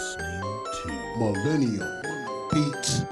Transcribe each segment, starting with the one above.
listening to Millennium Beats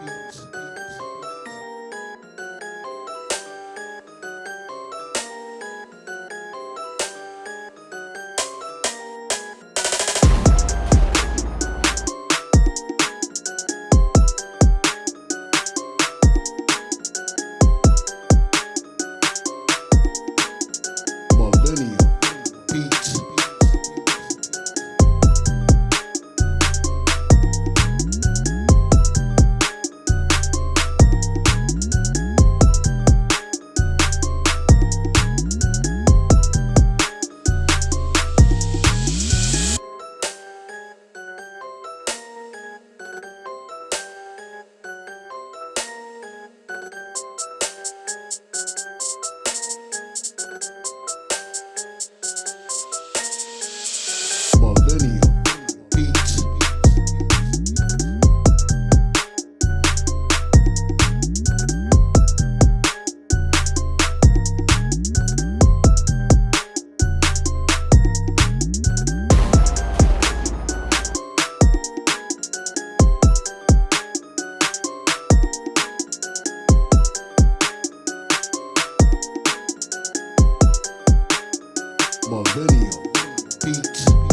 my video. Beats.